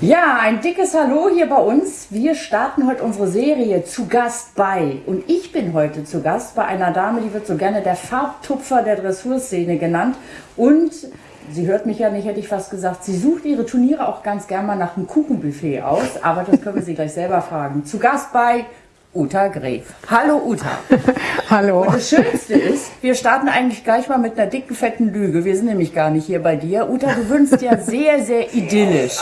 Ja, ein dickes Hallo hier bei uns. Wir starten heute unsere Serie zu Gast bei. Und ich bin heute zu Gast bei einer Dame, die wird so gerne der Farbtupfer der Dressurszene genannt. Und sie hört mich ja nicht, hätte ich fast gesagt, sie sucht ihre Turniere auch ganz gern mal nach einem Kuchenbuffet aus. Aber das können wir sie gleich selber fragen. Zu Gast bei Uta Gref. Hallo Uta. Hallo. Und das Schönste ist, wir starten eigentlich gleich mal mit einer dicken, fetten Lüge. Wir sind nämlich gar nicht hier bei dir. Uta, du wünschst ja sehr, sehr idyllisch.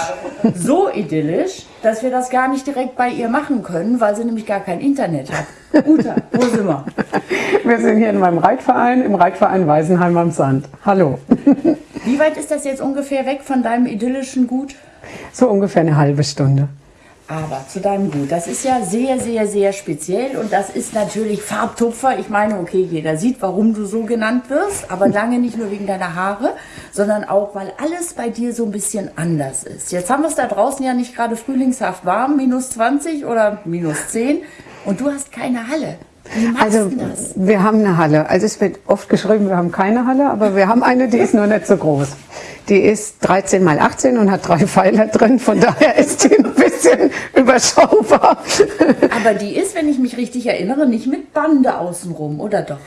So idyllisch, dass wir das gar nicht direkt bei ihr machen können, weil sie nämlich gar kein Internet hat. Uta, wo sind wir? Wir sind hier in meinem Reitverein, im Reitverein Weisenheim am Sand. Hallo. Wie weit ist das jetzt ungefähr weg von deinem idyllischen Gut? So ungefähr eine halbe Stunde. Aber zu deinem Gut, das ist ja sehr, sehr, sehr speziell und das ist natürlich Farbtupfer. Ich meine, okay, jeder sieht, warum du so genannt wirst, aber lange nicht nur wegen deiner Haare, sondern auch, weil alles bei dir so ein bisschen anders ist. Jetzt haben wir es da draußen ja nicht gerade frühlingshaft warm, minus 20 oder minus 10 und du hast keine Halle. Also wir haben eine Halle. Also es wird oft geschrieben, wir haben keine Halle, aber wir haben eine, die ist nur nicht so groß. Die ist 13 mal 18 und hat drei Pfeiler drin, von daher ist die ein bisschen überschaubar. Aber die ist, wenn ich mich richtig erinnere, nicht mit Bande außenrum, oder doch?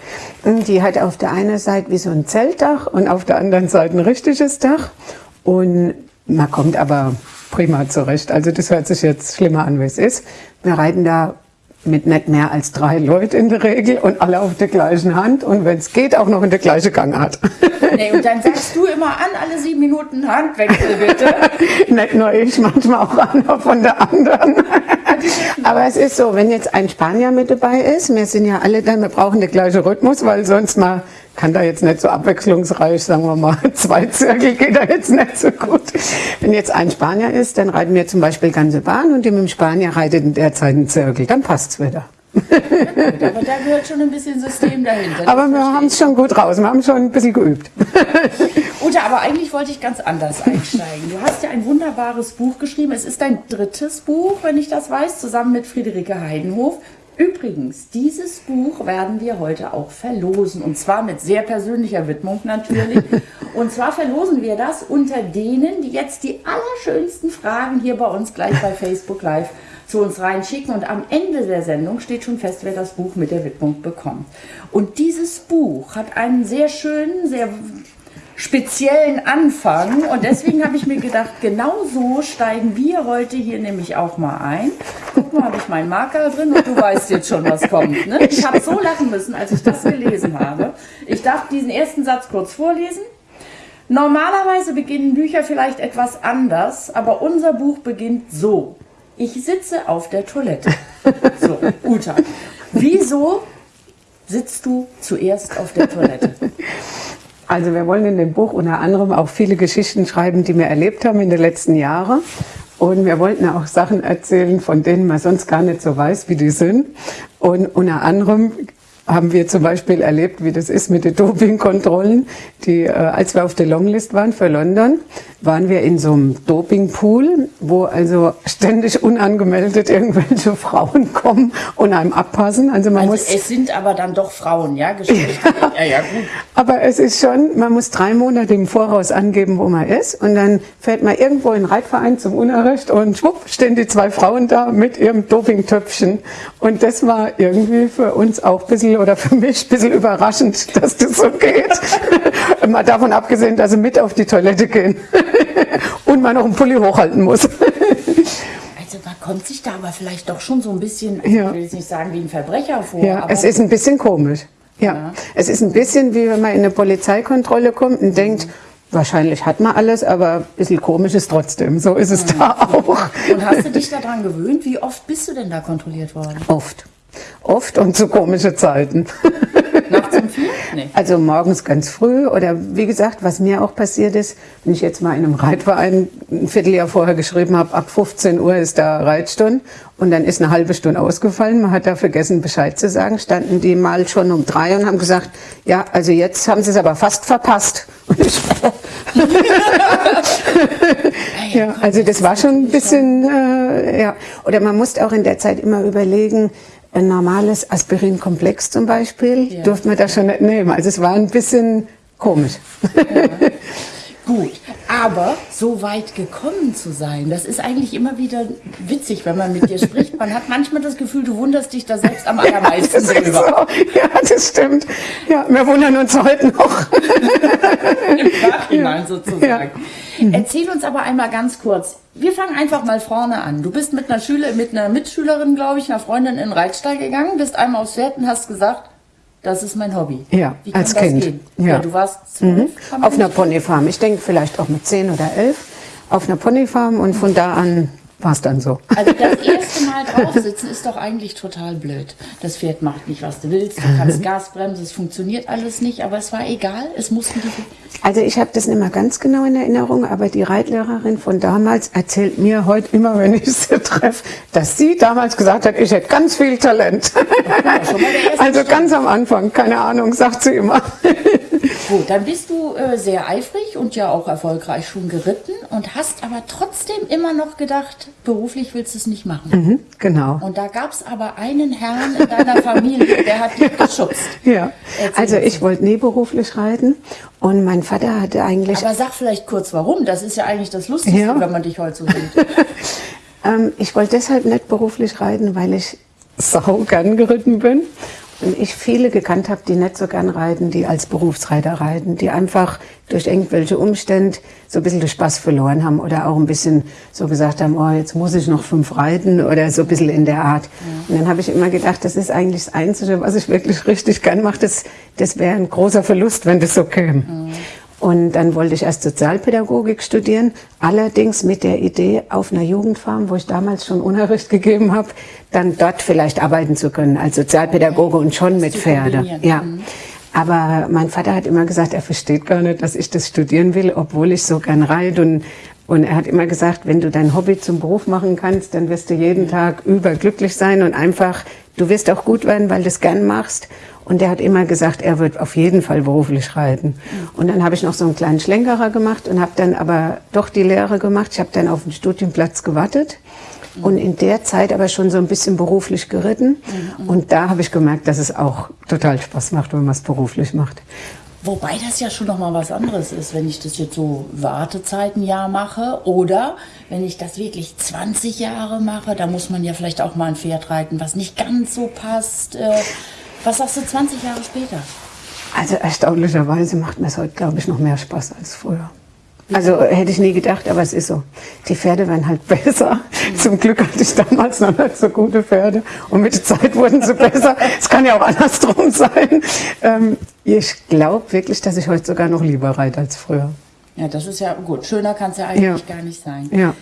Die hat auf der einen Seite wie so ein Zeltdach und auf der anderen Seite ein richtiges Dach. Und man kommt aber prima zurecht. Also das hört sich jetzt schlimmer an, wie es ist. Wir reiten da mit nicht mehr als drei Leute in der Regel und alle auf der gleichen Hand und wenn es geht, auch noch in der gleichen Gangart. Nee, und dann sagst du immer an, alle sieben Minuten Handwechsel bitte. nicht nur ich, manchmal auch einer von der anderen. Aber es ist so, wenn jetzt ein Spanier mit dabei ist, wir sind ja alle da, wir brauchen den gleichen Rhythmus, weil sonst mal kann da jetzt nicht so abwechslungsreich, sagen wir mal, zwei Zirkel geht da jetzt nicht so gut. Wenn jetzt ein Spanier ist, dann reiten wir zum Beispiel ganze Bahn und mit dem Spanier reitet in der Zeit einen Zirkel, dann passt's wieder. Aber da gehört schon ein bisschen System dahinter. Aber wir haben es schon gut raus, wir haben schon ein bisschen geübt. Uta, aber eigentlich wollte ich ganz anders einsteigen. Du hast ja ein wunderbares Buch geschrieben. Es ist dein drittes Buch, wenn ich das weiß, zusammen mit Friederike Heidenhof. Übrigens, dieses Buch werden wir heute auch verlosen. Und zwar mit sehr persönlicher Widmung natürlich. Und zwar verlosen wir das unter denen, die jetzt die allerschönsten Fragen hier bei uns gleich bei Facebook Live zu uns reinschicken. Und am Ende der Sendung steht schon fest, wer das Buch mit der Widmung bekommt. Und dieses Buch hat einen sehr schönen, sehr speziellen Anfang und deswegen habe ich mir gedacht, genau so steigen wir heute hier nämlich auch mal ein. Guck mal, habe ich meinen Marker drin und du weißt jetzt schon, was kommt. Ne? Ich habe so lachen müssen, als ich das gelesen habe. Ich darf diesen ersten Satz kurz vorlesen. Normalerweise beginnen Bücher vielleicht etwas anders, aber unser Buch beginnt so. Ich sitze auf der Toilette. So, Uta, wieso sitzt du zuerst auf der Toilette? Also wir wollen in dem Buch unter anderem auch viele Geschichten schreiben, die wir erlebt haben in den letzten Jahren. Und wir wollten auch Sachen erzählen, von denen man sonst gar nicht so weiß, wie die sind. Und unter anderem haben wir zum Beispiel erlebt, wie das ist mit den Dopingkontrollen. Die, äh, als wir auf der Longlist waren für London, waren wir in so einem Dopingpool, wo also ständig unangemeldet irgendwelche Frauen kommen und einem abpassen. Also man Also muss es sind aber dann doch Frauen, ja, Geschlecht. Ja, ja, gut. Aber es ist schon, man muss drei Monate im Voraus angeben, wo man ist. Und dann fährt man irgendwo in den Reitverein zum Unterricht und schwupp, stehen die zwei Frauen da mit ihrem Dopingtöpfchen. Und das war irgendwie für uns auch ein bisschen, oder für mich ein bisschen überraschend, dass das so geht. Mal davon abgesehen, dass sie mit auf die Toilette gehen. und man noch einen Pulli hochhalten muss. Also man kommt sich da aber vielleicht doch schon so ein bisschen, also Ja. ich will jetzt nicht sagen wie ein Verbrecher vor, Ja, es ist ein bisschen komisch. Ja. es ist ein bisschen wie wenn man in eine Polizeikontrolle kommt und denkt, wahrscheinlich hat man alles, aber ein bisschen komisch ist trotzdem. So ist es da auch. und hast du dich daran gewöhnt? Wie oft bist du denn da kontrolliert worden? Oft. Oft und zu komischen Zeiten. Nachts um vier? Nee. Also morgens ganz früh oder wie gesagt, was mir auch passiert ist, wenn ich jetzt mal in einem Reitverein ein Vierteljahr vorher geschrieben habe, ab 15 Uhr ist da Reitstunde und dann ist eine halbe Stunde ausgefallen, man hat da vergessen Bescheid zu sagen, standen die mal schon um drei und haben gesagt, ja, also jetzt haben sie es aber fast verpasst. Ja, also das war schon ein bisschen, äh, ja. Oder man musste auch in der Zeit immer überlegen, ein normales Aspirinkomplex zum Beispiel, Ja. durfte man da schon nicht nehmen. Also es war ein bisschen komisch. Gut, aber so weit gekommen zu sein, das ist eigentlich immer wieder witzig, wenn man mit dir spricht. Man hat manchmal das Gefühl, du wunderst dich da selbst am allermeisten ja, drüber. So. Ja, das stimmt. Ja, wir wundern uns heute noch. Im Nachhinein sozusagen. Ja. Erzähl uns aber einmal ganz kurz. Wir fangen einfach mal vorne an. Du bist mit einer Schüler, mit einer Mitschülerin, glaube ich, einer Freundin in den Reitstall gegangen, bist einmal aufs Pferd und hast gesagt, das ist mein Hobby. Ja, als Kind. Ja. ja. du warst zwölf. Mhm. Auf einer Ponyfarm. Ich denke vielleicht auch mit zehn oder elf. Auf einer Ponyfarm und von da an war es dann so. Also das erste Mal draufsitzen ist doch eigentlich total blöd. Das Pferd macht nicht, was du willst. Du kannst Gas bremsen, es funktioniert alles nicht, aber es war egal. Es mussten die. Also ich habe das nicht mehr ganz genau in Erinnerung, aber die Reitlehrerin von damals erzählt mir heute immer, wenn ich sie treffe, dass sie damals gesagt hat, ich hätte ganz viel Talent. also ganz am Anfang, keine Ahnung, sagt sie immer. Gut, dann bist du äh, sehr eifrig und ja auch erfolgreich schon geritten und hast aber trotzdem immer noch gedacht, beruflich willst du es nicht machen. Mhm, genau. Und da gab es aber einen Herrn in deiner Familie, der hat dich geschubst. Ja, Erzähl also ich wollte nie beruflich reiten und mein Vater hatte eigentlich... Aber sag vielleicht kurz warum, das ist ja eigentlich das Lustigste, ja. wenn man dich heute so sieht. ähm, ich wollte deshalb nicht beruflich reiten, weil ich sau gern geritten bin und ich viele gekannt habe, die nicht so gern reiten, die als Berufsreiter reiten, die einfach durch irgendwelche Umstände so ein bisschen den Spaß verloren haben oder auch ein bisschen so gesagt haben, oh, jetzt muss ich noch fünf reiten oder so ein bisschen in der Art. Ja. Und dann habe ich immer gedacht, das ist eigentlich das Einzige, was ich wirklich richtig gern mache. Das, das wäre ein großer Verlust, wenn das so käme. Mhm. Und dann wollte ich erst Sozialpädagogik studieren, allerdings mit der Idee, auf einer Jugendfarm, wo ich damals schon Unterricht gegeben habe, dann dort vielleicht arbeiten zu können als Sozialpädagoge und schon mit Pferde. Ja. Mhm. Aber mein Vater hat immer gesagt, er versteht gar nicht, dass ich das studieren will, obwohl ich so gern reite und und er hat immer gesagt, wenn du dein Hobby zum Beruf machen kannst, dann wirst du jeden Tag überglücklich sein und einfach, du wirst auch gut werden, weil du es gern machst. Und er hat immer gesagt, er wird auf jeden Fall beruflich reiten. Und dann habe ich noch so einen kleinen Schlenkerer gemacht und habe dann aber doch die Lehre gemacht. Ich habe dann auf den Studienplatz gewartet und in der Zeit aber schon so ein bisschen beruflich geritten. Und da habe ich gemerkt, dass es auch total Spaß macht, wenn man es beruflich macht. Wobei das ja schon noch mal was anderes ist, wenn ich das jetzt so Wartezeitenjahr mache oder wenn ich das wirklich 20 Jahre mache, da muss man ja vielleicht auch mal ein Pferd reiten, was nicht ganz so passt. Äh, was sagst du 20 Jahre später? Also erstaunlicherweise macht mir es heute, glaube ich, noch mehr Spaß als früher. Also hätte ich nie gedacht, aber es ist so. Die Pferde werden halt besser. Zum Glück hatte ich damals noch nicht so gute Pferde und mit der Zeit wurden sie besser. Es kann ja auch andersrum sein. Ähm, ich glaube wirklich, dass ich heute sogar noch lieber reite als früher. Ja, das ist ja gut. Schöner kann es ja eigentlich ja. gar nicht sein. Ja.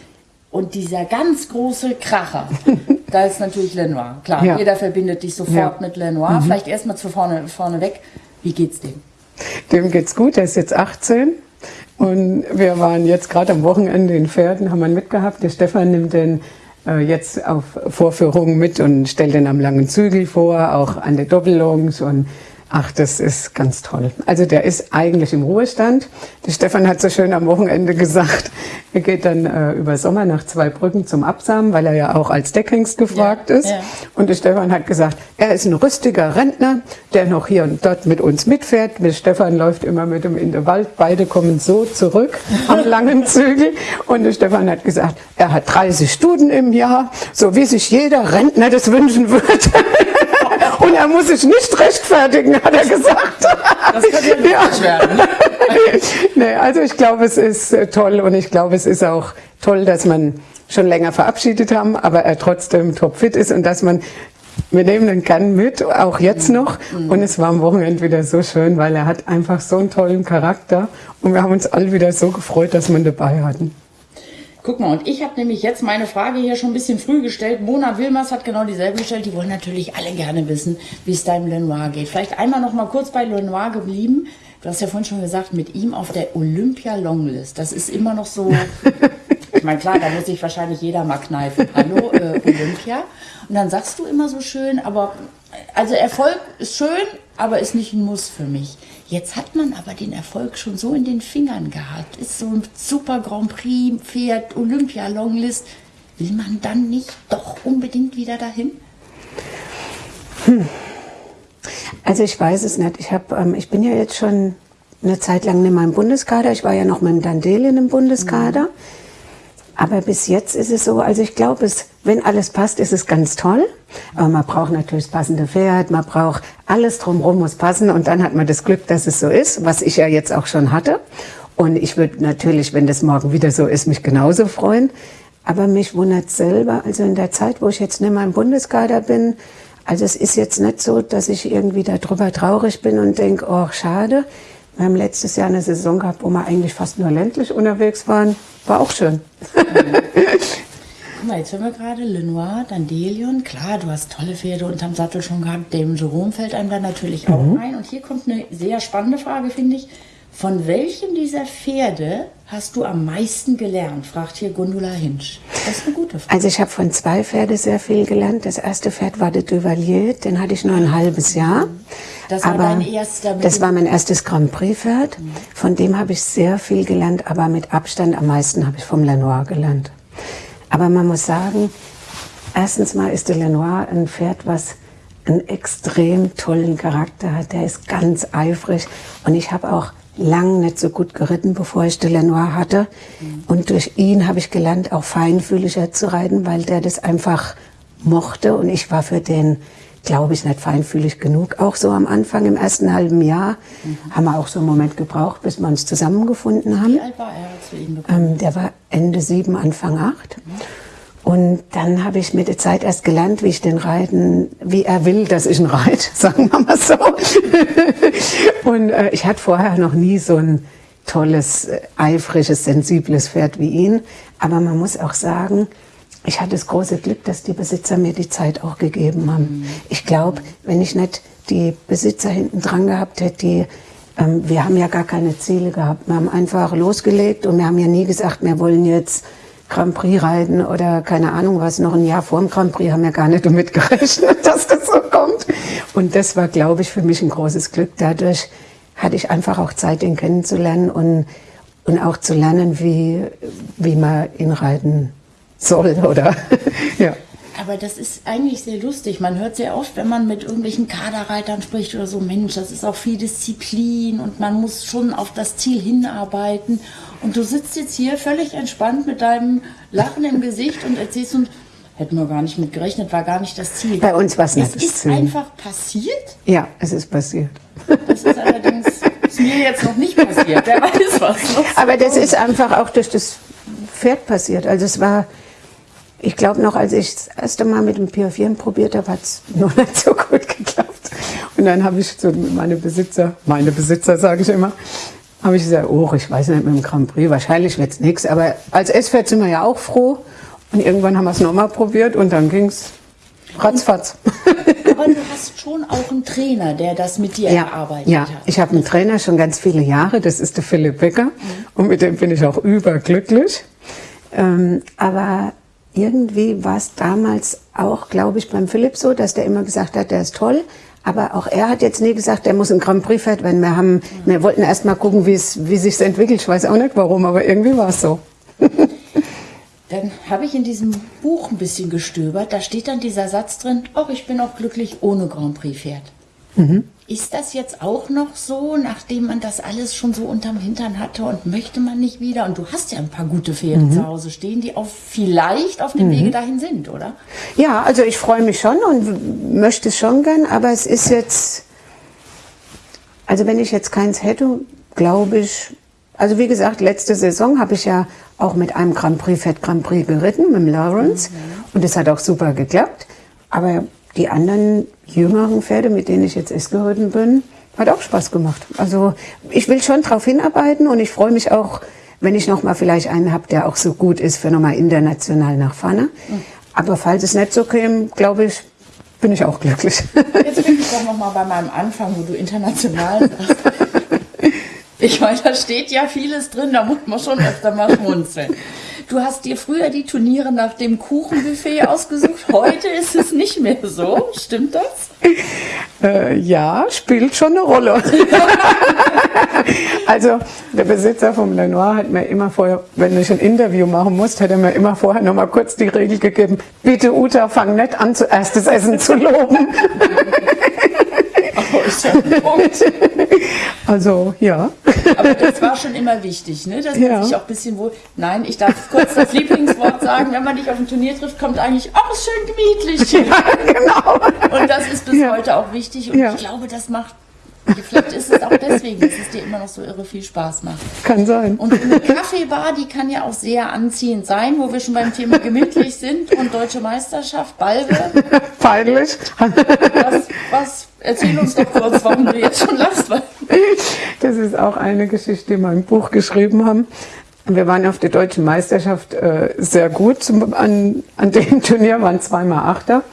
Und dieser ganz große Kracher, da ist natürlich Lenoir. Klar, ja. jeder verbindet dich sofort ja. mit Lenoir. Mhm. Vielleicht erstmal zu vorne, vorne weg. Wie geht's dem? Dem geht's gut, er ist jetzt 18. Und wir waren jetzt gerade am Wochenende in Pferden, haben wir mitgehabt. Der Stefan nimmt den äh, jetzt auf Vorführungen mit und stellt den am langen Zügel vor, auch an der Doppelungs und Ach, das ist ganz toll. Also der ist eigentlich im Ruhestand. Der Stefan hat so schön am Wochenende gesagt, er geht dann äh, über Sommer nach zwei Brücken zum Absamen, weil er ja auch als Deckhengst gefragt ja, ist. Ja. Und der Stefan hat gesagt, er ist ein rüstiger Rentner, der noch hier und dort mit uns mitfährt. Der Stefan läuft immer mit ihm in den Wald. Beide kommen so zurück am langen Zügel. Und der Stefan hat gesagt, er hat 30 Stunden im Jahr, so wie sich jeder Rentner das wünschen würde. Und er muss sich nicht rechtfertigen, hat er gesagt. Das kann ja nicht ja. werden. nee, also ich glaube, es ist äh, toll und ich glaube, es ist auch toll, dass man schon länger verabschiedet haben, aber er trotzdem topfit ist und dass man wir nehmen den gern mit, auch jetzt mhm. noch. Und es war am Wochenende wieder so schön, weil er hat einfach so einen tollen Charakter. Und wir haben uns alle wieder so gefreut, dass wir ihn dabei hatten. Guck mal, und ich habe nämlich jetzt meine Frage hier schon ein bisschen früh gestellt. Mona Wilmers hat genau dieselbe gestellt. Die wollen natürlich alle gerne wissen, wie es deinem Lenoir geht. Vielleicht einmal noch mal kurz bei Lenoir geblieben. Du hast ja vorhin schon gesagt, mit ihm auf der Olympia Longlist. Das ist immer noch so. ich meine, klar, da muss sich wahrscheinlich jeder mal kneifen. Hallo, äh, Olympia. Und dann sagst du immer so schön, aber also Erfolg ist schön, aber ist nicht ein Muss für mich. Jetzt hat man aber den Erfolg schon so in den Fingern gehabt. Ist so ein super Grand Prix, Pferd, Olympia Longlist. Will man dann nicht doch unbedingt wieder dahin? Hm. Also ich weiß es nicht. Ich, hab, ähm, ich bin ja jetzt schon eine Zeit lang mehr im Bundeskader. Ich war ja noch mit dem Dandelien im Bundeskader. Mhm. Aber bis jetzt ist es so, also ich glaube, wenn alles passt, ist es ganz toll. Aber man braucht natürlich das passende Pferd, man braucht alles drumherum muss passen und dann hat man das Glück, dass es so ist, was ich ja jetzt auch schon hatte. Und ich würde natürlich, wenn das morgen wieder so ist, mich genauso freuen. Aber mich wundert selber, also in der Zeit, wo ich jetzt nicht mehr im Bundeskader bin, also es ist jetzt nicht so, dass ich irgendwie darüber traurig bin und denke, oh, schade. Wir haben letztes Jahr eine Saison gehabt, wo wir eigentlich fast nur ländlich unterwegs waren. War auch schön. Guck mal, jetzt hören wir gerade Lenoir, Dandelion. Klar, du hast tolle Pferde unterm Sattel schon gehabt. Dem Jerome fällt einem da natürlich auch mhm. ein. Und hier kommt eine sehr spannende Frage, finde ich. Von welchem dieser Pferde hast du am meisten gelernt? fragt hier Gundula Hinsch. Das ist eine gute Frage. Also ich habe von zwei Pferden sehr viel gelernt. Das erste Pferd war der Duvalier, den hatte ich nur ein halbes Jahr. Das war aber dein erster. Das war mein erstes Grand Prix Pferd. Von dem habe ich sehr viel gelernt, aber mit Abstand am meisten habe ich vom Lenoir gelernt. Aber man muss sagen, erstens mal ist der Lenoir ein Pferd, was einen extrem tollen Charakter hat. Der ist ganz eifrig und ich habe auch lang nicht so gut geritten, bevor ich den Lenoir hatte. Und durch ihn habe ich gelernt, auch feinfühliger zu reiten, weil der das einfach mochte. Und ich war für den, glaube ich, nicht feinfühlig genug. Auch so am Anfang, im ersten halben Jahr, mhm. haben wir auch so einen Moment gebraucht, bis wir uns zusammengefunden haben. Wie alt war er, als wir ihn bekommen? Ähm, der war Ende sieben, Anfang acht. Mhm. Und dann habe ich mit der Zeit erst gelernt, wie ich den reiten, wie er will, dass ich ihn reite, sagen wir mal so. und äh, ich hatte vorher noch nie so ein tolles, äh, eifriges, sensibles Pferd wie ihn. Aber man muss auch sagen, ich hatte das große Glück, dass die Besitzer mir die Zeit auch gegeben haben. Mhm. Ich glaube, wenn ich nicht die Besitzer hinten dran gehabt hätte, die ähm, wir haben ja gar keine Ziele gehabt. Wir haben einfach losgelegt und wir haben ja nie gesagt, wir wollen jetzt Grand Prix reiten oder keine Ahnung was, noch ein Jahr vor dem Grand Prix haben wir gar nicht damit gerechnet, dass das so kommt. Und das war, glaube ich, für mich ein großes Glück. Dadurch hatte ich einfach auch Zeit, ihn kennenzulernen und, und auch zu lernen, wie, wie man ihn reiten soll, oder? ja. Aber das ist eigentlich sehr lustig. Man hört sehr oft, wenn man mit irgendwelchen Kaderreitern spricht oder so, Mensch, das ist auch viel Disziplin und man muss schon auf das Ziel hinarbeiten. Und du sitzt jetzt hier völlig entspannt mit deinem Lachen im Gesicht und erzählst uns, hätten wir gar nicht mit gerechnet, war gar nicht das Ziel. Bei uns war es nicht das Ziel. Es ist einfach passiert? Ja, es ist passiert. Das ist allerdings ist mir jetzt noch nicht passiert. Wer weiß was. Noch Aber das ist einfach auch durch das Pferd passiert. Also es war, ich glaube noch, als ich das erste Mal mit dem Piafieren probiert habe, hat es noch nicht so gut geklappt. Und dann habe ich so meine Besitzer, meine Besitzer sage ich immer, habe ich gesagt, oh, ich weiß nicht mit dem Grand Prix, wahrscheinlich wird es nichts. Aber als S-Pferd sind wir ja auch froh. Und irgendwann haben wir es nochmal probiert und dann ging es ratzfatz. Aber du hast schon auch einen Trainer, der das mit dir ja, erarbeitet ja. hat. Ja, ich habe einen Trainer schon ganz viele Jahre, das ist der Philipp Becker. Mhm. Und mit dem bin ich auch überglücklich. Ähm, aber irgendwie war es damals auch, glaube ich, beim Philipp so, dass der immer gesagt hat, der ist toll, aber auch er hat jetzt nie gesagt, er muss ein Grand Prix Pferd werden. Wir haben, wir wollten erst mal gucken, wie es, wie sich's entwickelt. Ich weiß auch nicht warum, aber irgendwie war es so. dann habe ich in diesem Buch ein bisschen gestöbert. Da steht dann dieser Satz drin, ach, ich bin auch glücklich ohne Grand Prix Pferd. Mhm. Ist das jetzt auch noch so, nachdem man das alles schon so unterm Hintern hatte und möchte man nicht wieder? Und du hast ja ein paar gute Pferde mhm. zu Hause stehen, die auch vielleicht auf dem mhm. Wege dahin sind, oder? Ja, also ich freue mich schon und möchte es schon gern, aber es ist jetzt, also wenn ich jetzt keins hätte, glaube ich, also wie gesagt, letzte Saison habe ich ja auch mit einem Grand Prix Fett Grand Prix geritten, mit dem Lawrence. Mhm. Und es hat auch super geklappt. Aber die anderen jüngeren Pferde, mit denen ich jetzt erst geritten bin, hat auch Spaß gemacht. Also ich will schon darauf hinarbeiten und ich freue mich auch, wenn ich noch mal vielleicht einen habe, der auch so gut ist für nochmal international nach vorne. Mhm. Aber falls es nicht so käme, glaube ich, bin ich auch glücklich. Jetzt bin ich doch noch mal bei meinem Anfang, wo du international sagst. Ich meine, da steht ja vieles drin, da muss man schon öfter mal schmunzeln. Du hast dir früher die Turniere nach dem Kuchenbuffet ausgesucht. Heute ist es nicht mehr so. Stimmt das? Äh, ja, spielt schon eine Rolle. also der Besitzer vom Lenoir hat mir immer vorher, wenn ich ein Interview machen musste, hat er mir immer vorher noch mal kurz die Regel gegeben, bitte Uta, fang nicht an, zuerst das Essen zu loben. Oh, ja ein Punkt. Also, ja. Aber das war schon immer wichtig, ne? dass man Ja. sich auch ein bisschen wohl. Nein, ich darf kurz das Lieblingswort sagen, wenn man dich auf dem Turnier trifft, kommt eigentlich, ach, ist schön gemütlich. hier. genau. Und das ist bis Ja. heute auch wichtig. Und Ja. ich glaube, das macht, vielleicht ist es auch deswegen, dass es dir immer noch so irre viel Spaß macht. Kann sein. Und eine Kaffeebar, die kann ja auch sehr anziehend sein, wo wir schon beim Thema gemütlich sind und deutsche Meisterschaft, Balve. Peinlich. Was, was, erzähl uns doch kurz, warum du jetzt schon lachst. Das ist auch eine Geschichte, die wir im Buch geschrieben haben. Wir waren auf der deutschen Meisterschaft äh, sehr gut. Zum, an, an dem Turnier waren zweimal Achter.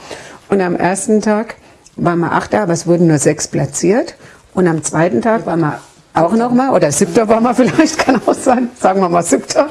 Und am ersten Tag waren wir Achter, aber es wurden nur sechs platziert. Und am zweiten Tag waren wir auch nochmal, oder siebter waren wir vielleicht, kann auch sein, sagen wir mal siebter.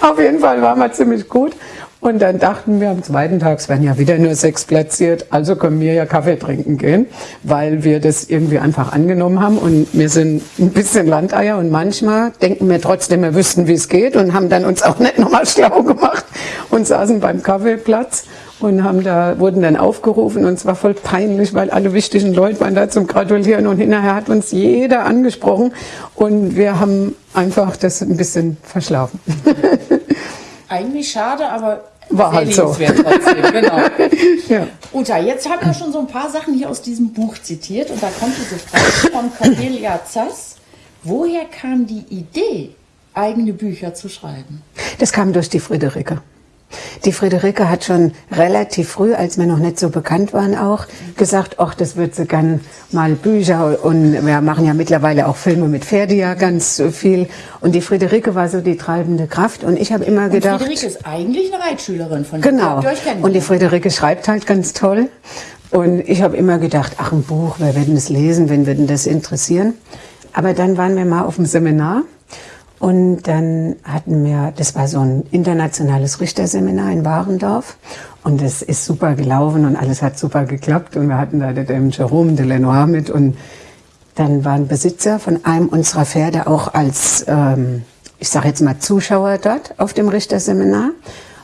Auf jeden Fall waren wir ziemlich gut. Und dann dachten wir am zweiten Tag, es werden ja wieder nur sechs platziert, also können wir ja Kaffee trinken gehen, weil wir das irgendwie einfach angenommen haben. Und wir sind ein bisschen Landeier und manchmal denken wir trotzdem, wir wüssten, wie es geht und haben dann uns auch nicht nochmal schlau gemacht und saßen beim Kaffeeplatz und haben da, wurden dann aufgerufen und es war voll peinlich, weil alle wichtigen Leute waren da zum Gratulieren und hinterher hat uns jeder angesprochen und wir haben einfach das ein bisschen verschlafen. eigentlich schade, aber War halt so. trotzdem. Genau. Ja. Uta, jetzt haben wir schon so ein paar Sachen hier aus diesem Buch zitiert und da kommt diese Frage von Cornelia Zass. Woher kam die Idee, eigene Bücher zu schreiben? Das kam durch die Friederike. Die Friederike hat schon relativ früh, als wir noch nicht so bekannt waren, auch gesagt, ach, das wird sie gern mal Bücher und wir machen ja mittlerweile auch Filme mit Pferde ja ganz viel. Und die Friederike war so die treibende Kraft und ich habe immer Und gedacht, Friederike ist eigentlich eine Reitschülerin von. Genau. Und die Friederike schreibt halt ganz toll. Und ich habe immer gedacht, ach, ein Buch, wer wird denn das lesen, wen wird denn das interessieren? Aber dann waren wir mal auf dem Seminar und dann hatten wir, das war so ein internationales Richterseminar in Warendorf und das ist super gelaufen und alles hat super geklappt und wir hatten da den Jerome de Lenoir mit und dann waren Besitzer von einem unserer Pferde auch als, ähm, ich sage jetzt mal, Zuschauer dort auf dem Richterseminar.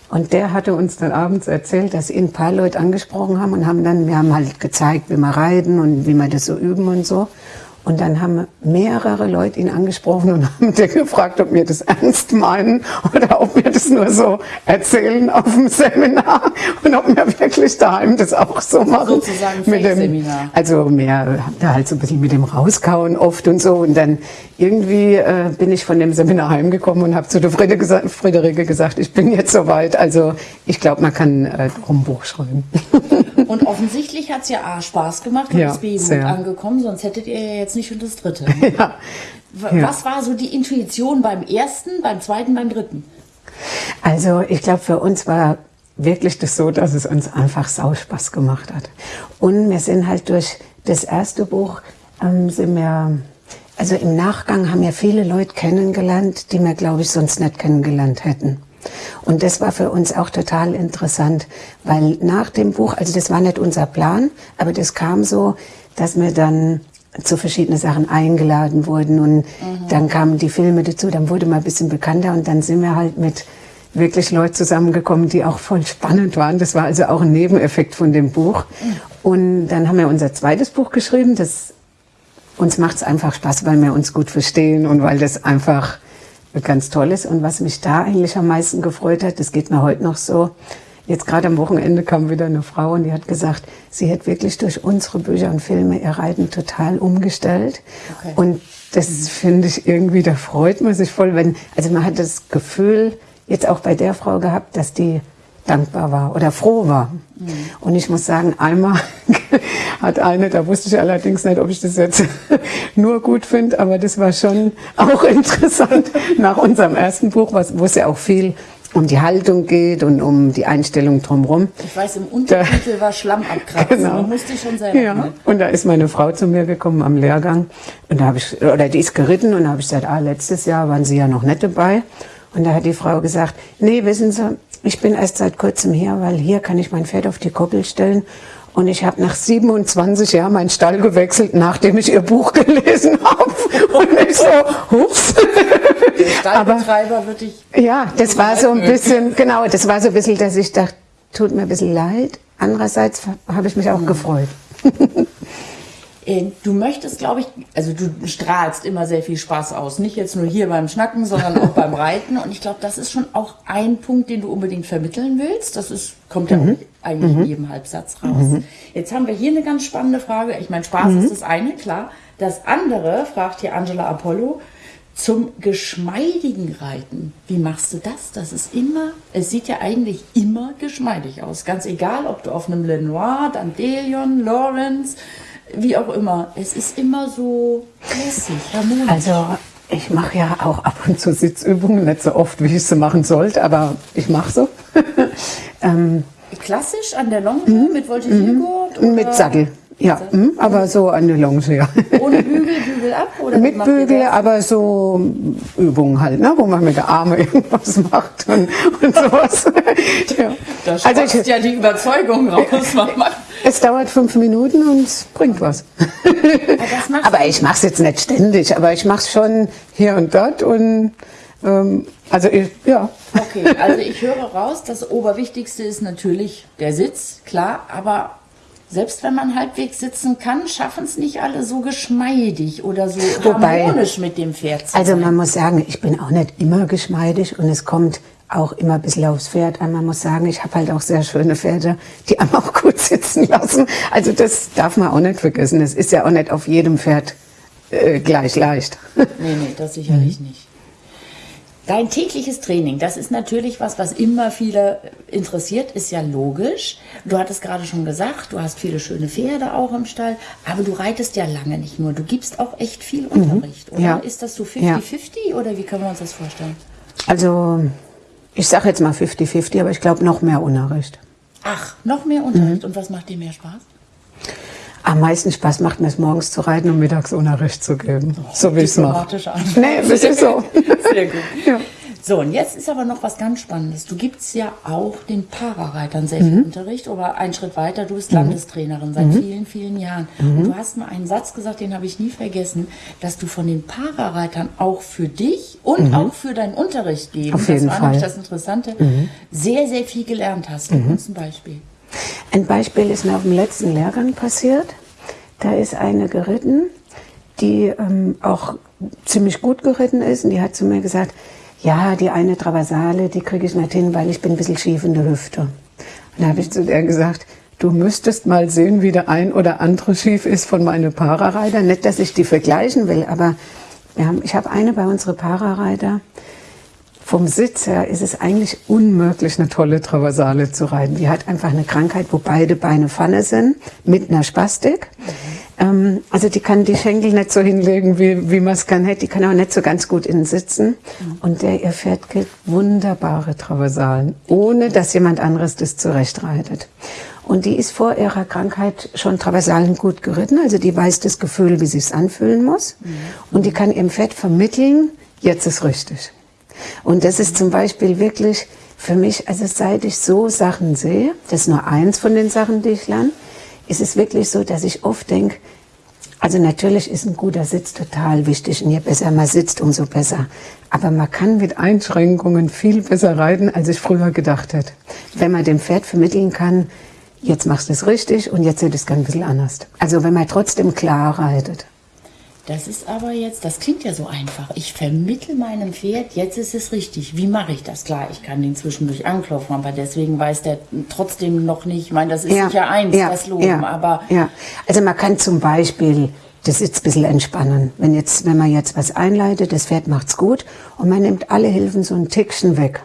Und der hatte uns dann abends erzählt, dass ihn ein paar Leute angesprochen haben und haben dann, wir haben halt gezeigt, wie wir reiten und wie wir das so üben und so. Und dann haben mehrere Leute ihn angesprochen und haben den gefragt, ob wir das ernst meinen oder ob wir das nur so erzählen auf dem Seminar und ob wir wirklich daheim das auch so machen. Sozusagen mit dem, also mehr da halt so ein bisschen mit dem Rauskauen oft und so. Und dann irgendwie äh, bin ich von dem Seminar heimgekommen und habe zu der Friede gesa Friederike gesagt, ich bin jetzt soweit. Also ich glaube, man kann äh, ein Buch schreiben. Und offensichtlich hat es ja A, Spaß gemacht und Ja, ist B, gut angekommen, sonst hättet ihr ja jetzt nicht schon das dritte. ja. Was war so die Intuition beim ersten, beim zweiten, beim dritten? Also ich glaube, für uns war wirklich das so, dass es uns einfach sau Spaß gemacht hat. Und wir sind halt durch das erste Buch, ähm, sind wir, also im Nachgang haben wir viele Leute kennengelernt, die wir, glaube ich, sonst nicht kennengelernt hätten. Und das war für uns auch total interessant, weil nach dem Buch, also das war nicht unser Plan, aber das kam so, dass wir dann zu verschiedenen Sachen eingeladen wurden und dann kamen die Filme dazu, dann wurde man ein bisschen bekannter und dann sind wir halt mit wirklich Leuten zusammengekommen, die auch voll spannend waren. Das war also auch ein Nebeneffekt von dem Buch. Und dann haben wir unser zweites Buch geschrieben. Das uns macht es einfach Spaß, weil wir uns gut verstehen und weil das einfach ganz toll ist. Und was mich da eigentlich am meisten gefreut hat, das geht mir heute noch so. Jetzt gerade am Wochenende kam wieder eine Frau und die hat gesagt, sie hat wirklich durch unsere Bücher und Filme ihr Reiten total umgestellt. Okay. Und das finde ich irgendwie, da freut man sich voll, wenn, also man hat das Gefühl, jetzt auch bei der Frau gehabt, dass die dankbar war oder froh war. Und ich muss sagen, einmal hat eine, da wusste ich allerdings nicht, ob ich das jetzt nur gut finde, aber das war schon auch interessant nach unserem ersten Buch, was, wo es ja auch viel um die Haltung geht und um die Einstellung drumherum. Ich weiß, im Untertitel war Schlamm abkratzen. Genau. Man musste schon selber. Ja, ne? und da ist meine Frau zu mir gekommen am Lehrgang und da habe ich, oder die ist geritten und da habe ich gesagt, ah, letztes Jahr waren Sie ja noch nicht dabei. Und da hat die Frau gesagt, nee, wissen Sie, ich bin erst seit kurzem hier, weil hier kann ich mein Pferd auf die Koppel stellen. Und ich habe nach 27 Jahren meinen Stall gewechselt, nachdem ich ihr Buch gelesen habe. Und ich so, hups. Stallbetreiber würde ich. Ja, das war so ein bisschen, genau, das war so ein bisschen, dass ich dachte, tut mir ein bisschen leid. Andererseits habe ich mich auch gefreut. Äh, du möchtest, glaube ich, also du strahlst immer sehr viel Spaß aus. Nicht jetzt nur hier beim Schnacken, sondern auch beim Reiten. Und ich glaube, das ist schon auch ein Punkt, den du unbedingt vermitteln willst. Das ist, kommt ja mhm. eigentlich mhm. in jedem Halbsatz raus. Mhm. Jetzt haben wir hier eine ganz spannende Frage. Ich meine, Spaß ist mhm. das eine, klar. Das andere, fragt hier Angela Apollo, zum geschmeidigen Reiten. Wie machst du das? Das ist immer, es sieht ja eigentlich immer geschmeidig aus. Ganz egal, ob du auf einem Lenoir, Dandelion, Lawrence, wie auch immer. Es ist immer so lässig, harmonisch. Also ich mache ja auch ab und zu Sitzübungen, nicht so oft, wie ich sie machen sollte, aber ich mache so. ähm, Klassisch an der Longe mhm. mit Voltigiergurt? Mhm. Mit Sattel. Ja, mh, aber so an der Longe, ja. Ohne Bügel, Bügel ab? Oder mit Bügel, aber so Übungen halt, ne, wo man mit der Arme irgendwas macht und, und sowas. ja. Da also ich, ja die Überzeugung raus. es dauert fünf Minuten und es bringt was. Aber, aber ich mache es jetzt nicht ständig, aber ich mache es schon hier und dort und ähm, also ich, ja. Okay, also ich höre raus, das Oberwichtigste ist natürlich der Sitz, klar, aber selbst wenn man halbwegs sitzen kann, schaffen es nicht alle so geschmeidig oder so Wobei, harmonisch mit dem Pferd zu Also man muss sagen, ich bin auch nicht immer geschmeidig und es kommt auch immer ein bisschen aufs Pferd an. Man muss sagen, ich habe halt auch sehr schöne Pferde, die einem auch gut sitzen lassen. Also das darf man auch nicht vergessen. Es ist ja auch nicht auf jedem Pferd äh, gleich leicht. Nee, nee, das sicherlich mhm. nicht. Dein tägliches Training, das ist natürlich was, was immer viele interessiert, ist ja logisch. Du hattest gerade schon gesagt, du hast viele schöne Pferde auch im Stall, aber du reitest ja lange nicht nur. Du gibst auch echt viel mhm. Unterricht, mhm. oder? Ja. Ist das so 50-50 ja. oder wie können wir uns das vorstellen? Also, ich sage jetzt mal 50-50, aber ich glaube noch mehr Unterricht. Ach, noch mehr Unterricht. Mhm. Und was macht dir mehr Spaß? Am meisten Spaß macht mir es morgens zu reiten und mittags Unterricht zu geben. Oh, so wie ich es mache. Nee, das ist so. Sehr gut. Ja. So, und jetzt ist aber noch was ganz Spannendes. Du gibst ja auch den Parareitern viel mhm. Unterricht, aber einen Schritt weiter, du bist mhm. Landestrainerin seit mhm. vielen, vielen Jahren. Und mhm. du hast mal einen Satz gesagt, den habe ich nie vergessen, dass du von den Parareitern auch für dich und mhm. auch für deinen Unterricht geben, Auf jeden das war Fall. nämlich das Interessante, mhm. sehr, sehr viel gelernt hast. Gib uns ein Beispiel. Ein Beispiel ist mir auf dem letzten Lehrgang passiert. Da ist eine geritten, die ähm, auch ziemlich gut geritten ist und die hat zu mir gesagt, ja, die eine Traversale, die kriege ich nicht hin, weil ich bin ein bisschen schief in der Hüfte. Und da habe ich zu der gesagt, du müsstest mal sehen, wie der ein oder andere schief ist von meinen Parareiter. Nicht, dass ich die vergleichen will, aber haben, ich habe eine bei unseren Parareiter, vom Sitz her ist es eigentlich unmöglich, eine tolle Traversale zu reiten. Die hat einfach eine Krankheit, wo beide Beine Pfanne sind, mit einer Spastik. Ähm, also die kann die Schenkel nicht so hinlegen, wie, wie man es kann. Die kann auch nicht so ganz gut innen sitzen. Und der ihr Pferd kriegt wunderbare Traversalen, ohne dass jemand anderes das zurechtreitet. Und die ist vor ihrer Krankheit schon Traversalen gut geritten. Also die weiß das Gefühl, wie sie es anfühlen muss. Und die kann ihrem Pferd vermitteln, jetzt ist richtig. Und das ist zum Beispiel wirklich für mich, also seit ich so Sachen sehe, das ist nur eins von den Sachen, die ich lerne, ist es wirklich so, dass ich oft denke, also natürlich ist ein guter Sitz total wichtig und je besser man sitzt, umso besser. Aber man kann mit Einschränkungen viel besser reiten, als ich früher gedacht hätte. Wenn man dem Pferd vermitteln kann, jetzt machst du es richtig und jetzt sieht es ganz ein bisschen anders. Also wenn man trotzdem klar reitet. Das ist aber jetzt, das klingt ja so einfach. Ich vermittel meinem Pferd, jetzt ist es richtig. Wie mache ich das? Klar, ich kann den zwischendurch anklopfen, aber deswegen weiß der trotzdem noch nicht. Ich meine, das ist ja, sicher eins, ja, das Loben, ja, aber. Ja, also man kann zum Beispiel das jetzt ein bisschen entspannen. Wenn jetzt, wenn man jetzt was einleitet, das Pferd macht's gut und man nimmt alle Hilfen so ein Tickchen weg,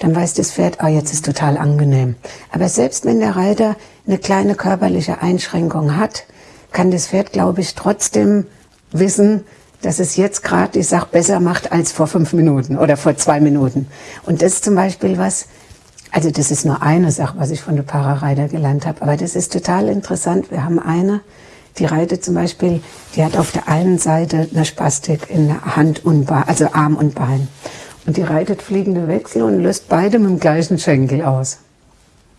dann weiß das Pferd, ah, jetzt ist total angenehm. Aber selbst wenn der Reiter eine kleine körperliche Einschränkung hat, kann das Pferd, glaube ich, trotzdem wissen, dass es jetzt gerade die Sache besser macht als vor fünf Minuten oder vor zwei Minuten. Und das ist zum Beispiel was, also das ist nur eine Sache, was ich von der Parareiter gelernt habe, aber das ist total interessant. Wir haben eine, die reitet zum Beispiel, die hat auf der einen Seite eine Spastik in Hand und Bein, also Arm und Bein. Und die reitet fliegende Wechsel und löst beide mit dem gleichen Schenkel aus.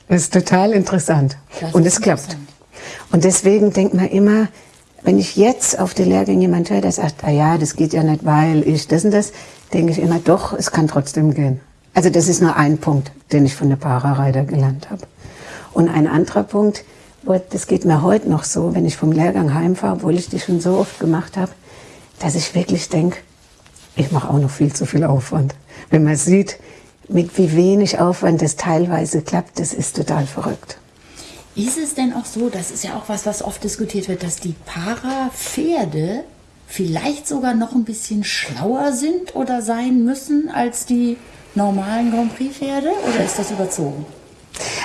Das ist total interessant. Das und es klappt. Und deswegen denkt man immer, wenn ich jetzt auf den Lehrgang jemand höre, der sagt, ah ja, das geht ja nicht, weil ich das und das, denke ich immer, doch, es kann trotzdem gehen. Also das ist nur ein Punkt, den ich von der Parareiter gelernt habe. Und ein anderer Punkt, das geht mir heute noch so, wenn ich vom Lehrgang heimfahre, obwohl ich die schon so oft gemacht habe, dass ich wirklich denke, ich mache auch noch viel zu viel Aufwand. Wenn man sieht, mit wie wenig Aufwand das teilweise klappt, das ist total verrückt. Ist es denn auch so, das ist ja auch was, was oft diskutiert wird, dass die Para-Pferde vielleicht sogar noch ein bisschen schlauer sind oder sein müssen als die normalen Grand Prix-Pferde? Oder ist das überzogen?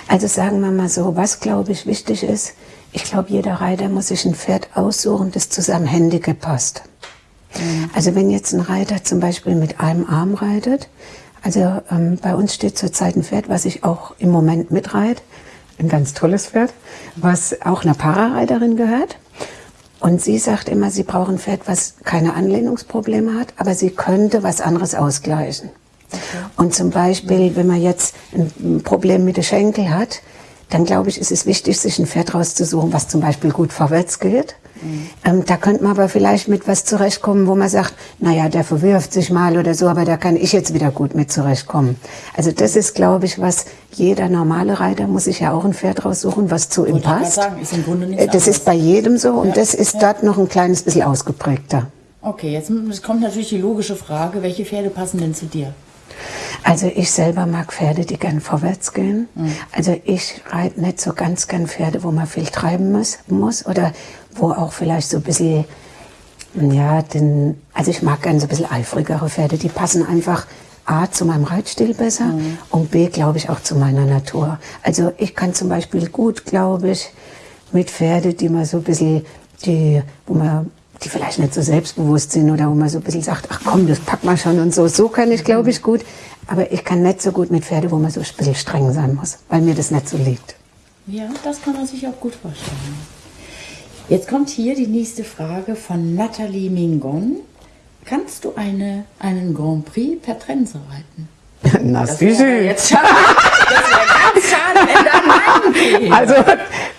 Also sagen wir mal so, was glaube ich wichtig ist, ich glaube, jeder Reiter muss sich ein Pferd aussuchen, das zu seinem Handicap passt. Mhm. Also wenn jetzt ein Reiter zum Beispiel mit einem Arm reitet, also ähm, bei uns steht zurzeit ein Pferd, was ich auch im Moment mitreite, ein ganz tolles Pferd, was auch einer Parareiterin gehört. Und sie sagt immer, sie braucht ein Pferd, was keine Anlehnungsprobleme hat, aber sie könnte was anderes ausgleichen. Und zum Beispiel, wenn man jetzt ein Problem mit den Schenkel hat, dann glaube ich, ist es wichtig, sich ein Pferd rauszusuchen, was zum Beispiel gut vorwärts geht. Mhm. Ähm, da könnte man aber vielleicht mit was zurechtkommen, wo man sagt, naja, der verwirft sich mal oder so, aber da kann ich jetzt wieder gut mit zurechtkommen. Also das ist, glaube ich, was jeder normale Reiter muss sich ja auch ein Pferd raussuchen, was zu ihm passt. Sagen, ist äh, das ist bei jedem so und ja. das ist ja. dort noch ein kleines bisschen ausgeprägter. Okay, jetzt kommt natürlich die logische Frage, welche Pferde passen denn zu dir? Also ich selber mag Pferde, die gern vorwärts gehen. Mhm. Also ich reite nicht so ganz gern Pferde, wo man viel treiben muss, muss oder wo auch vielleicht so ein bisschen, ja, den, also ich mag gern so ein bisschen eifrigere Pferde, die passen einfach A zu meinem Reitstil besser mhm. und B, glaube ich, auch zu meiner Natur. Also ich kann zum Beispiel gut, glaube ich, mit Pferde, die man so ein bisschen, die, wo man die vielleicht nicht so selbstbewusst sind oder wo man so ein bisschen sagt, ach komm, das packt man schon und so. So kann ich, glaube ich, gut. Aber ich kann nicht so gut mit Pferde, wo man so ein bisschen streng sein muss, weil mir das nicht so liegt. Ja, das kann man sich auch gut vorstellen. Jetzt kommt hier die nächste Frage von Nathalie Mingon. Kannst du eine, einen Grand Prix per Trense reiten? Na, das wäre jetzt schade. Das wäre Also,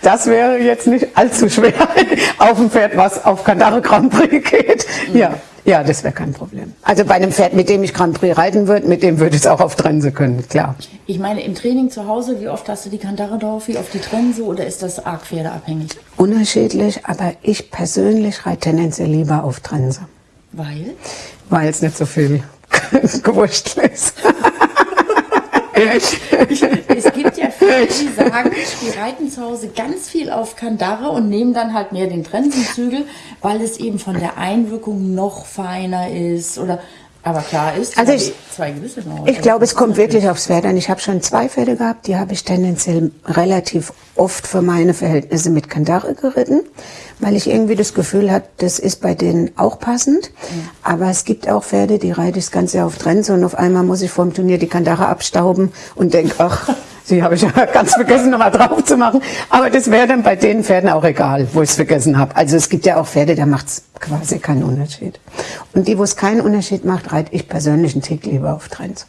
das wäre jetzt nicht allzu schwer auf dem Pferd, was auf Kandare Grand Prix geht. Ja. Ja, das wäre kein Problem. Also bei einem Pferd, mit dem ich Grand Prix reiten würde, mit dem würde ich es auch auf Trense können, klar. Ich meine, im Training zu Hause, wie oft hast du die Kandare drauf, wie oft die Trense oder ist das arg pferdeabhängig? Unterschiedlich, aber ich persönlich reite tendenziell lieber auf Trense. Weil? Weil es nicht so viel gewurscht ist. Es gibt ja viele, die sagen, die reiten zu Hause ganz viel auf Kandare und nehmen dann halt mehr den Trensenzügel, weil es eben von der Einwirkung noch feiner ist oder aber klar ist, also ich, zwei gewisse noch. Ich glaube, es kommt wirklich aufs Pferd an. Ich habe schon zwei Pferde gehabt, die habe ich tendenziell relativ oft für meine Verhältnisse mit Kandare geritten, weil ich irgendwie das Gefühl hatte, das ist bei denen auch passend. Mhm. Aber es gibt auch Pferde, die reite ich das Ganze auf Trense und auf einmal muss ich vor dem Turnier die Kandare abstauben und denke, ach, Sie habe ich ja ganz vergessen, nochmal drauf zu machen. Aber das wäre dann bei den Pferden auch egal, wo ich es vergessen habe. Also es gibt ja auch Pferde, da macht es quasi keinen Unterschied. Und die, wo es keinen Unterschied macht, reite ich persönlich einen Tick lieber auf Trends.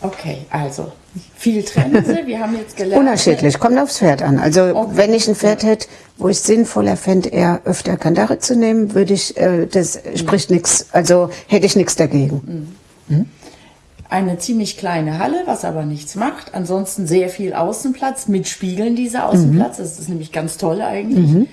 Okay, also viel Trense. Wir haben jetzt gelernt. Unterschiedlich, kommt aufs Pferd an. Also okay. wenn ich ein Pferd hätte, wo ich sinnvoller fände, eher öfter Kandare zu nehmen, würde ich, äh, das spricht nichts, also hätte ich nichts dagegen. Mhm. Mhm eine ziemlich kleine Halle, was aber nichts macht. Ansonsten sehr viel Außenplatz mit Spiegeln dieser Außenplatz. Mhm. Das ist nämlich ganz toll eigentlich. Mhm.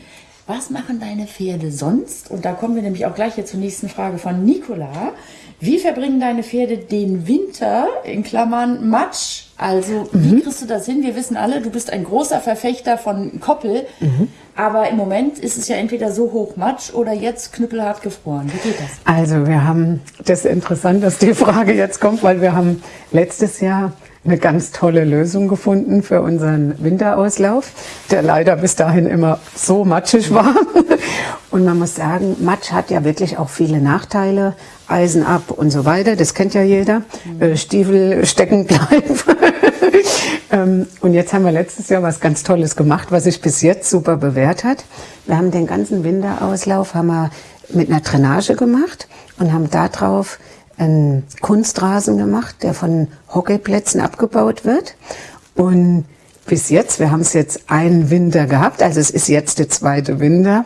Was machen deine Pferde sonst? Und da kommen wir nämlich auch gleich hier zur nächsten Frage von Nicola. Wie verbringen deine Pferde den Winter, in Klammern Matsch? Also, mhm. wie kriegst du das hin? Wir wissen alle, du bist ein großer Verfechter von Koppel. Mhm. Aber im Moment ist es ja entweder so hoch Matsch oder jetzt knüppelhart gefroren. Wie geht das? Also, wir haben, das ist interessant, dass die Frage jetzt kommt, weil wir haben letztes Jahr eine ganz tolle Lösung gefunden für unseren Winterauslauf, der leider bis dahin immer so matschig war. Und man muss sagen, Matsch hat ja wirklich auch viele Nachteile. Eisen ab und so weiter, das kennt ja jeder. Mhm. Stiefel stecken bleiben. Ähm, und jetzt haben wir letztes Jahr was ganz Tolles gemacht, was sich bis jetzt super bewährt hat. Wir haben den ganzen Winterauslauf haben wir mit einer Drainage gemacht und haben darauf einen Kunstrasen gemacht, der von Hockeyplätzen abgebaut wird. Und bis jetzt, wir haben es jetzt einen Winter gehabt, also es ist jetzt der zweite Winter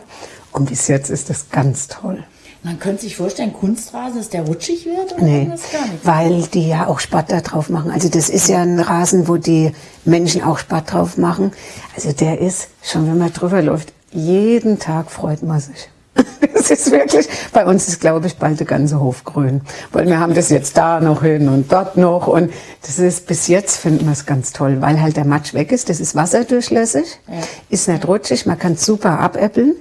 und bis jetzt ist es ganz toll. Man könnte sich vorstellen, Kunstrasen, dass der rutschig wird oder Nee, das gar nicht? weil die ja auch Sport da drauf machen. Also das ist ja ein Rasen, wo die Menschen auch Sport drauf machen. Also der ist, schon wenn man drüber läuft, jeden Tag freut man sich. Das ist wirklich, bei uns ist glaube ich bald der ganze Hof grün. Weil wir haben das jetzt da noch hin und dort noch und das ist, bis jetzt finden wir es ganz toll, weil halt der Matsch weg ist, das ist wasserdurchlässig, ist nicht rutschig, man kann es super abäppeln.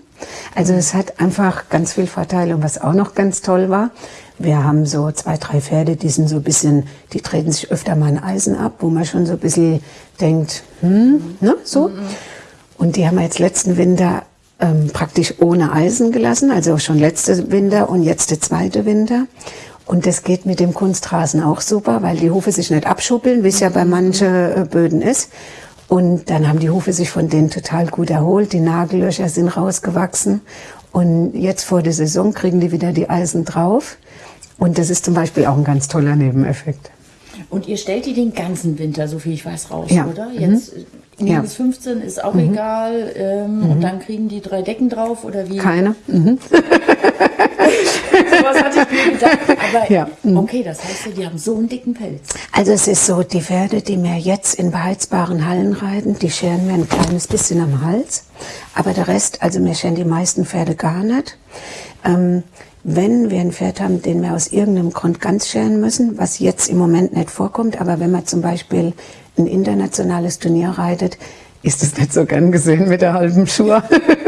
Also es hat einfach ganz viel Vorteile. Und was auch noch ganz toll war, wir haben so zwei, drei Pferde, die sind so ein bisschen, die treten sich öfter mal ein Eisen ab, wo man schon so ein bisschen denkt, hm, ne, so. Und die haben wir jetzt letzten Winter ähm, praktisch ohne Eisen gelassen, also schon letzte Winter und jetzt der zweite Winter. Und das geht mit dem Kunstrasen auch super, weil die Hufe sich nicht abschuppeln, wie es ja bei manchen äh, Böden ist. Und dann haben die Hufe sich von denen total gut erholt. Die Nagellöcher sind rausgewachsen. Und jetzt vor der Saison kriegen die wieder die Eisen drauf. Und das ist zum Beispiel auch ein ganz toller Nebeneffekt. Und ihr stellt die den ganzen Winter, so viel ich weiß, raus, Ja. oder? Mhm. Äh, Ja. minus 15 ist auch egal. Ähm, Und dann kriegen die drei Decken drauf oder wie? Keine? Mhm. Sowas hatte ich mir gedacht. Aber Ja. Mhm. okay, das heißt die haben so einen dicken Pelz. Also es ist so, die Pferde, die mir jetzt in beheizbaren Hallen reiten, die scheren mir ein kleines bisschen am Hals. Aber der Rest, also mir scheren die meisten Pferde gar nicht. Ähm, wenn wir ein Pferd haben, den wir aus irgendeinem Grund ganz scheren müssen, was jetzt im Moment nicht vorkommt, aber wenn man zum Beispiel ein internationales Turnier reitet, ist es nicht so gern gesehen mit der halben Schuhe.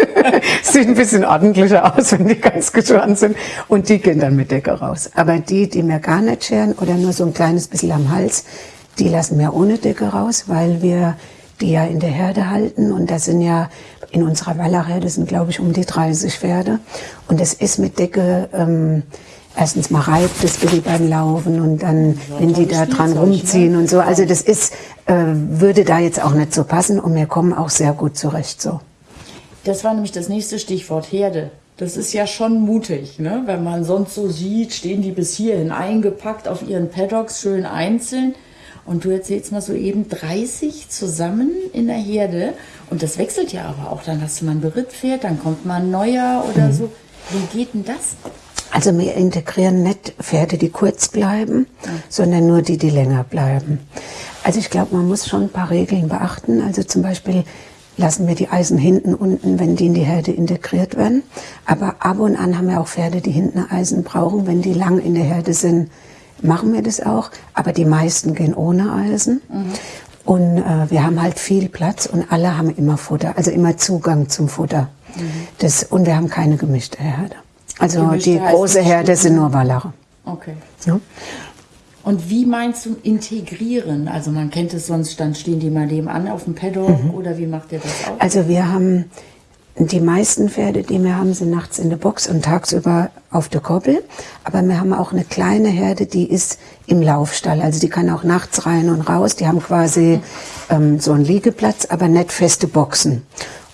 Sieht ein bisschen ordentlicher aus, wenn die ganz geschoren sind. Und die gehen dann mit Decke raus. Aber die, die mir gar nicht scheren oder nur so ein kleines bisschen am Hals, die lassen wir ohne Decke raus, weil wir die ja in der Herde halten. Und da sind ja in unserer Wallerherde sind, glaube ich, um die 30 Pferde. Und es ist mit Decke, ähm, erstens mal reibt es wie beim Laufen und dann, wenn die da dran rumziehen und so. Also das ist, äh, würde da jetzt auch nicht so passen und wir kommen auch sehr gut zurecht so. Das war nämlich das nächste Stichwort, Herde. Das ist ja schon mutig, ne? Wenn man sonst so sieht, stehen die bis hierhin eingepackt auf ihren Paddocks, schön einzeln. Und du erzählst mal so eben 30 zusammen in der Herde. Und das wechselt ja aber auch. Dann hast du mal ein Berittpferd, dann kommt mal ein neuer oder so. Wie geht denn das? Also wir integrieren nicht Pferde, die kurz bleiben, sondern nur die, die länger bleiben. Also ich glaube, man muss schon ein paar Regeln beachten. Also zum Beispiel lassen wir die Eisen hinten unten, wenn die in die Herde integriert werden. Aber ab und an haben wir auch Pferde, die hinten Eisen brauchen. Wenn die lang in der Herde sind, machen wir das auch. Aber die meisten gehen ohne Eisen. Und äh, wir haben halt viel Platz und alle haben immer Futter, also immer Zugang zum Futter. Das, und wir haben keine gemischte Herde. Also die große Herde sind nur Wallere. Okay. Ja. Und wie meinst du integrieren? Also man kennt es sonst, dann stehen die mal nebenan auf dem Paddock oder wie macht ihr das auch? Also wir haben die meisten Pferde, die wir haben, sind nachts in der Box und tagsüber auf der Koppel. Aber wir haben auch eine kleine Herde, die ist im Laufstall. Also die kann auch nachts rein und raus. Die haben quasi ähm, so einen Liegeplatz, aber nicht feste Boxen.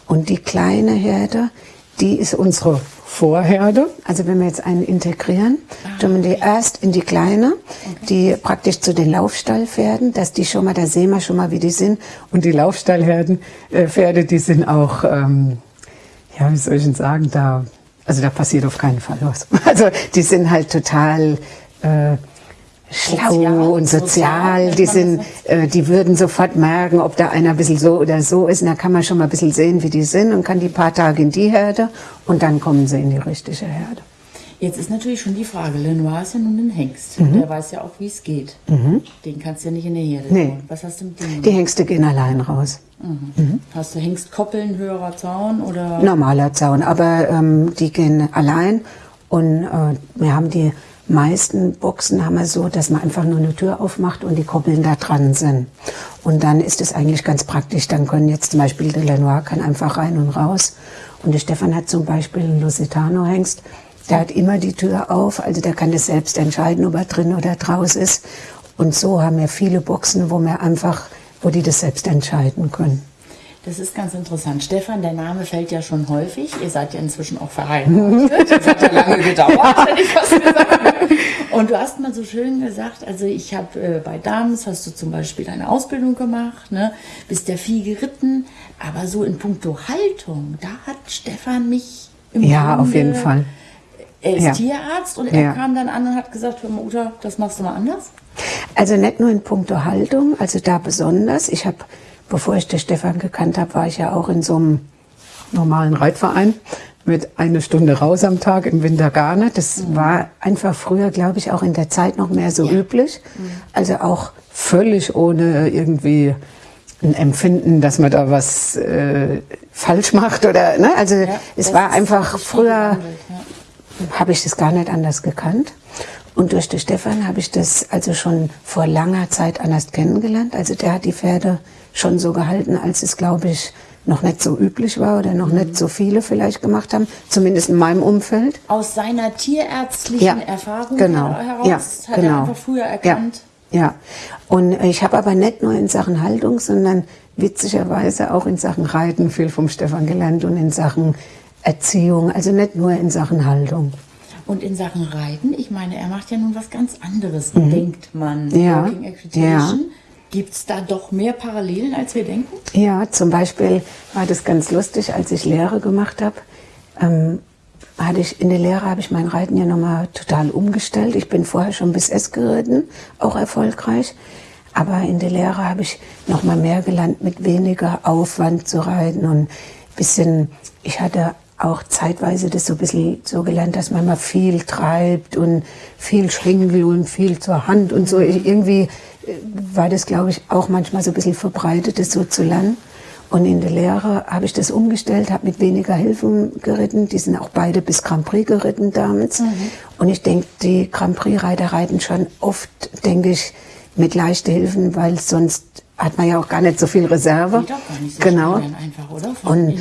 Und die kleine Herde, die ist unsere Vorherde. Also wenn wir jetzt einen integrieren, tun wir die erst in die kleine, die praktisch zu den Laufstallpferden, dass die schon mal, da sehen wir schon mal, wie die sind. Und die Laufstallherden, äh, Pferde, die sind auch, ähm, ja, wie soll ich denn sagen, da, also da passiert auf keinen Fall was. Also die sind halt total äh, schlau und sozial, Die sind, äh, die würden sofort merken, ob da einer ein bisschen so oder so ist. Und da kann man schon mal ein bisschen sehen, wie die sind und kann die paar Tage in die Herde und dann kommen sie in die richtige Herde. Jetzt ist natürlich schon die Frage, Lenoir ist ja nun ein Hengst. Der weiß ja auch, wie es geht. Den kannst du ja nicht in der Herde Nee. tun. Was hast du mit dem Die Hengste gehen allein raus. Mhm. Hast du Hengstkoppeln, höherer Zaun oder? Normaler Zaun, aber ähm, die gehen allein und äh, wir haben die meisten Boxen haben wir so, dass man einfach nur eine Tür aufmacht und die Koppeln da dran sind. Und dann ist es eigentlich ganz praktisch. Dann können jetzt zum Beispiel der Lenoir kann einfach rein und raus. Und der Stefan hat zum Beispiel einen Lusitano-Hengst. Der hat immer die Tür auf, also der kann das selbst entscheiden, ob er drin oder draus ist. Und so haben wir viele Boxen, wo wir einfach, wo die das selbst entscheiden können. Das ist ganz interessant. Stefan, der Name fällt ja schon häufig. Ihr seid ja inzwischen auch verheiratet. Das hat ja lange gedauert, hätte ich fast gesagt. Und du hast mal so schön gesagt, also ich habe äh, bei Dams hast du zum Beispiel eine Ausbildung gemacht, ne, bist ja viel geritten, aber so in puncto Haltung, da hat Stefan mich im Ja, auf Grunde jeden Fall. Er ist Ja. Tierarzt und er Ja. kam dann an und hat gesagt, hör mal, Uta, das machst du mal anders. Also nicht nur in puncto Haltung, also da besonders. Ich habe, bevor ich den Stefan gekannt habe, war ich ja auch in so einem normalen Reitverein mit eine Stunde raus am Tag, im Winter gar nicht. Das war einfach früher, glaube ich, auch in der Zeit noch mehr so üblich. Also auch völlig ohne irgendwie ein Empfinden, dass man da was äh, falsch macht oder, ne? Also Ja, es war einfach früher ja. habe ich das gar nicht anders gekannt. Und durch den Stefan habe ich das also schon vor langer Zeit anders kennengelernt. Also der hat die Pferde schon so gehalten, als es, glaube ich, noch nicht so üblich war oder noch nicht so viele vielleicht gemacht haben, zumindest in meinem Umfeld. Aus seiner tierärztlichen Ja, Erfahrung genau. heraus Ja, hat genau. er einfach früher erkannt. Ja, ja. Und ich habe aber nicht nur in Sachen Haltung, sondern witzigerweise auch in Sachen Reiten viel vom Stefan gelernt und in Sachen Erziehung, also nicht nur in Sachen Haltung. Und in Sachen Reiten, ich meine, er macht ja nun was ganz anderes, denkt man. Mhm. Ja, Working Equitation. Gibt es da doch mehr Parallelen, als wir denken? Ja, zum Beispiel war das ganz lustig, als ich Lehre gemacht habe. Ähm, hatte ich in der Lehre habe ich mein Reiten ja nochmal total umgestellt. Ich bin vorher schon bis S geritten, auch erfolgreich. Aber in der Lehre habe ich nochmal mehr gelernt, mit weniger Aufwand zu reiten und bisschen, ich hatte auch zeitweise das so ein bisschen so gelernt, dass man mal viel treibt und viel Schwingel und viel zur Hand und so. Irgendwie äh, war das, glaube ich, auch manchmal so ein bisschen verbreitet, das so zu lernen. Und in der Lehre habe ich das umgestellt, habe mit weniger Hilfen geritten. Die sind auch beide bis Grand Prix geritten damals. Und ich denke, die Grand Prix-Reiter reiten schon oft, denke ich, mit leichten Hilfen, weil sonst hat man ja auch gar nicht so viel Reserve. Geht doch gar nicht so genau. einfach, oder? Von Und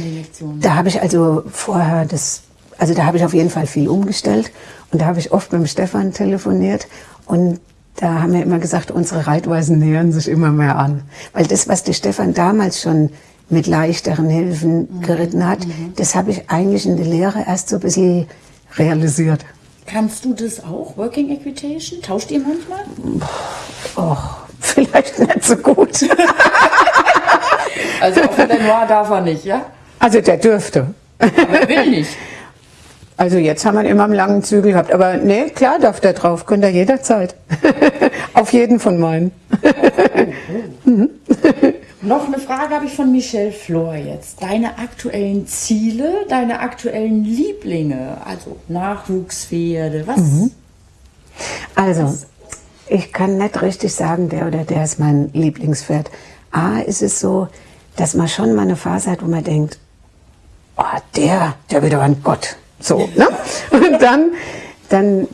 da habe ich also vorher das, also da habe ich auf jeden Fall viel umgestellt. Und da habe ich oft mit dem Stefan telefoniert. Und da haben wir immer gesagt, unsere Reitweisen nähern sich immer mehr an. Weil das, was der Stefan damals schon mit leichteren Hilfen geritten hat, das habe ich eigentlich in der Lehre erst so ein bisschen realisiert. Kannst du das auch, Working Equitation? Tauscht ihr manchmal? Och, vielleicht nicht so gut. Also auf der Noir darf er nicht, ja? Also der dürfte. Aber er will nicht. Also jetzt haben wir ihn immer einen langen Zügel gehabt. Aber nee, klar darf der drauf. Könnt ihr jederzeit. Auf jeden von meinen. Noch eine Frage habe ich von Michelle Flor jetzt. Deine aktuellen Ziele, deine aktuellen Lieblinge, also Nachwuchspferde, was? Also, ich kann nicht richtig sagen, der oder der ist mein Lieblingspferd. A, ist es so, dass man schon mal eine Phase hat, wo man denkt, oh, der, der wird aber ein Gott. So, ne? Und dann, dann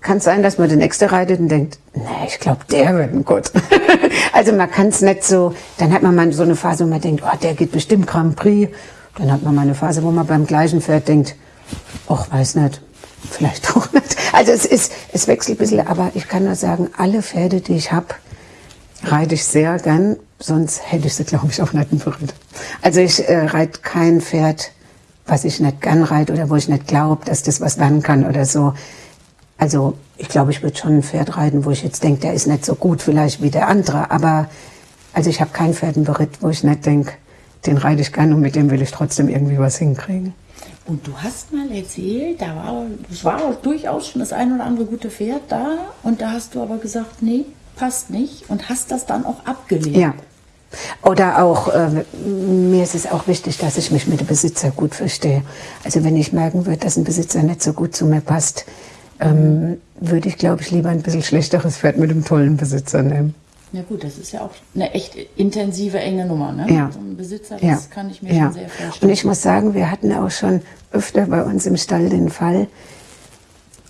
kann es sein, dass man den nächste reitet und denkt, nee, ich glaube, der wird ein Gott. also man kann es nicht so, dann hat man mal so eine Phase, wo man denkt, oh, der geht bestimmt Grand Prix. Dann hat man mal eine Phase, wo man beim gleichen Pferd denkt, ach, weiß nicht, vielleicht auch nicht. Also es ist, es wechselt ein bisschen, aber ich kann nur sagen, alle Pferde, die ich habe, reite ich sehr gern, sonst hätte ich sie, glaube ich, auch nicht Beritt. Also ich äh, reite kein Pferd, was ich nicht gern reite oder wo ich nicht glaube, dass das was werden kann oder so. Also ich glaube, ich würde schon ein Pferd reiten, wo ich jetzt denke, der ist nicht so gut vielleicht wie der andere, aber also ich habe kein Pferd im Beritt, wo ich nicht denke, den reite ich gern und mit dem will ich trotzdem irgendwie was hinkriegen. Und du hast mal erzählt, da war, es war auch durchaus schon das ein oder andere gute Pferd da und da hast du aber gesagt, nee, passt nicht und hast das dann auch abgelehnt. Ja. Oder auch, äh, mir ist es auch wichtig, dass ich mich mit dem Besitzer gut verstehe. Also wenn ich merken würde, dass ein Besitzer nicht so gut zu mir passt, ähm, würde ich, glaube ich, lieber ein bisschen schlechteres Pferd mit einem tollen Besitzer nehmen. Ja gut, das ist ja auch eine echt intensive, enge Nummer, ne? Ja. So ein Besitzer, das Ja. kann ich mir ja. schon sehr vorstellen. Und ich muss sagen, wir hatten auch schon öfter bei uns im Stall den Fall,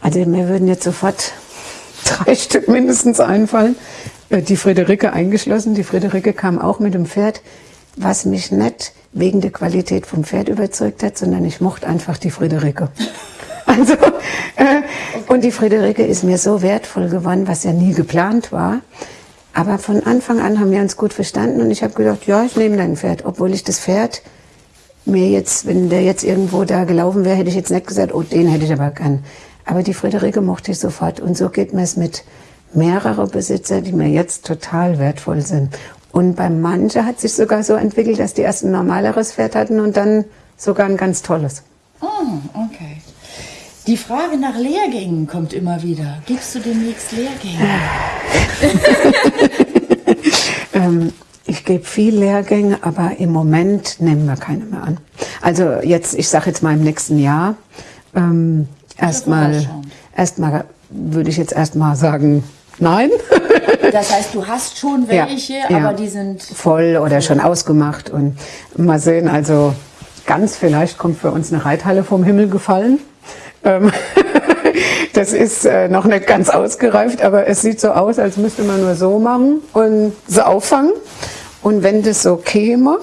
also mir würden jetzt sofort drei Stück mindestens einfallen, Äh, die Friederike eingeschlossen. Die Friederike kam auch mit dem Pferd, was mich nicht wegen der Qualität vom Pferd überzeugt hat, sondern ich mochte einfach die Friederike. Also, äh, und die Friederike ist mir so wertvoll geworden, was ja nie geplant war. Aber von Anfang an haben wir uns gut verstanden und ich habe gedacht, ja, ich nehme dein Pferd, obwohl ich das Pferd mir jetzt, wenn der jetzt irgendwo da gelaufen wäre, hätte ich jetzt nicht gesagt, oh, den hätte ich aber gern. Aber die Friederike mochte ich sofort und so geht mir es mit mehreren Besitzer, die mir jetzt total wertvoll sind. Und bei manchen hat sich sogar so entwickelt, dass die erst ein normaleres Pferd hatten und dann sogar ein ganz tolles. Oh, okay. Die Frage nach Lehrgängen kommt immer wieder. Gibst du demnächst Lehrgänge? ähm, ich gebe viel Lehrgänge, aber im Moment nehmen wir keine mehr an. Also jetzt, ich sage jetzt mal im nächsten Jahr, ähm, erstmal, erstmal würde ich jetzt erstmal sagen, nein. Das heißt, du hast schon welche, ja, aber ja. die sind voll oder schon ausgemacht und mal sehen. Also ganz vielleicht kommt für uns eine Reithalle vom Himmel gefallen. Ähm, das ist äh, noch nicht ganz ausgereift, aber es sieht so aus, als müsste man nur so machen und so auffangen. Und wenn das so käme,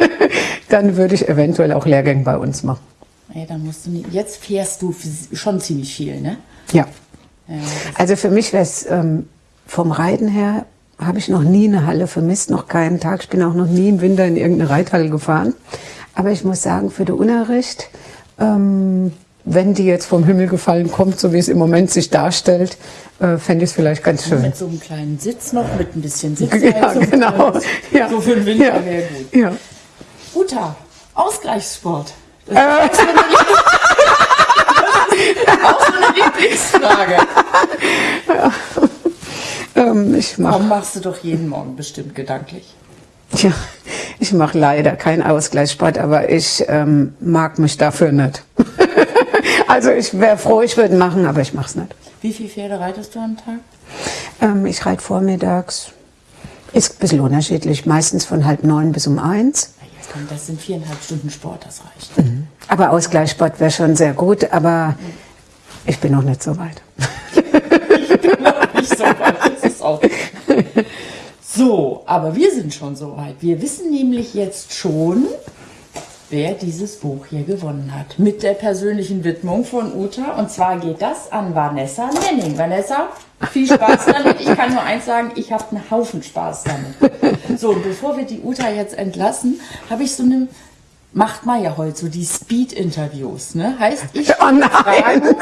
dann würde ich eventuell auch Lehrgänge bei uns machen. Ja, dann musst du nicht, jetzt fährst du schon ziemlich viel, ne? Ja. ja also für mich wäre es ähm, vom Reiten her, habe ich noch nie eine Halle vermisst, noch keinen Tag. Ich bin auch noch nie im Winter in irgendeine Reithalle gefahren. Aber ich muss sagen, für den Unterricht, ähm, wenn die jetzt vom Himmel gefallen kommt, so wie es im Moment sich darstellt, äh, fände ich es vielleicht ganz schön. Mit so einem kleinen Sitz noch, mit ein bisschen Sitz. Ja, genau. Ja. So für den Winter ja. wäre gut. Ja. Uta, Ausgleichssport. Das äh. ist auch so eine Lieblingsfrage. Ja. Ähm, ich mach, Warum machst du doch jeden Morgen bestimmt gedanklich? Tja, ich mache leider keinen Ausgleichssport, aber ich ähm, mag mich dafür nicht. Also ich wäre froh, ich würde machen, aber ich mache es nicht. Wie viele Pferde reitest du am Tag? Ähm, ich reite vormittags. Ist ein bisschen unterschiedlich, meistens von halb neun bis um eins. Das sind viereinhalb Stunden Sport, das reicht. Mhm. Aber Ausgleichssport wäre schon sehr gut, aber ich bin noch nicht so weit. ich bin noch nicht so weit, das ist auch. So, aber wir sind schon so weit. Wir wissen nämlich jetzt schon, wer dieses Buch hier gewonnen hat. Mit der persönlichen Widmung von Uta. Und zwar geht das an Vanessa Nenning. Vanessa, viel Spaß damit. Ich kann nur eins sagen, ich habe einen Haufen Spaß damit. So, und bevor wir die Uta jetzt entlassen, habe ich so eine macht man ja heute so die Speed-Interviews, ne? Heißt, ich oh fragen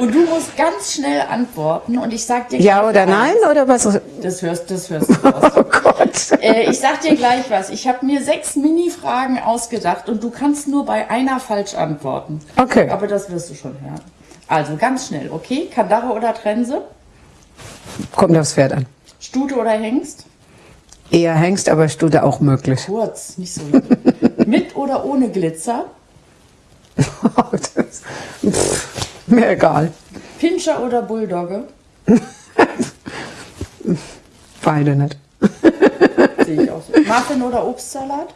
und du musst ganz schnell antworten und ich sag dir Ja oder nein oder was? Das hörst, das hörst du raus. Oh. Äh, ich sag dir gleich was. Ich habe mir sechs Mini-Fragen ausgedacht und du kannst nur bei einer falsch antworten. Okay. Aber das wirst du schon hören. Also ganz schnell, okay? Kandare oder Trense? Kommt aufs Pferd an. Stute oder Hengst? Eher Hengst, aber Stute auch möglich. Kurz, nicht so. Mit oder ohne Glitzer? das, pff, mir egal. Pinscher oder Bulldogge? Beide nicht. Sehe ich auch so. Muffin oder Obstsalat?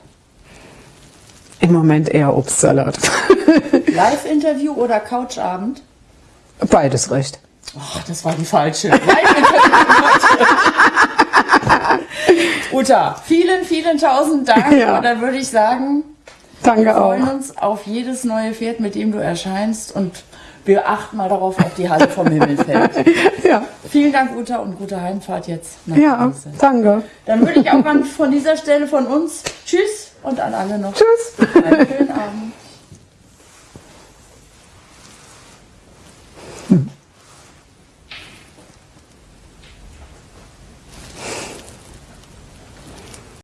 Im Moment eher Obstsalat. Live-Interview oder Couchabend? Beides recht. Oh, das war die falsche. Uta, vielen, vielen tausend Dank. Ja. Und dann würde ich sagen, Danke wir freuen auch. uns auf jedes neue Pferd, mit dem du erscheinst. Und wir achten mal darauf, ob die Halle vom Himmel fällt. ja. Vielen Dank, Uta, und gute Heimfahrt jetzt. Nach ja, Hause. danke. Dann würde ich auch mal von dieser Stelle von uns Tschüss und an alle noch. Tschüss. Einen schönen Abend. Hm.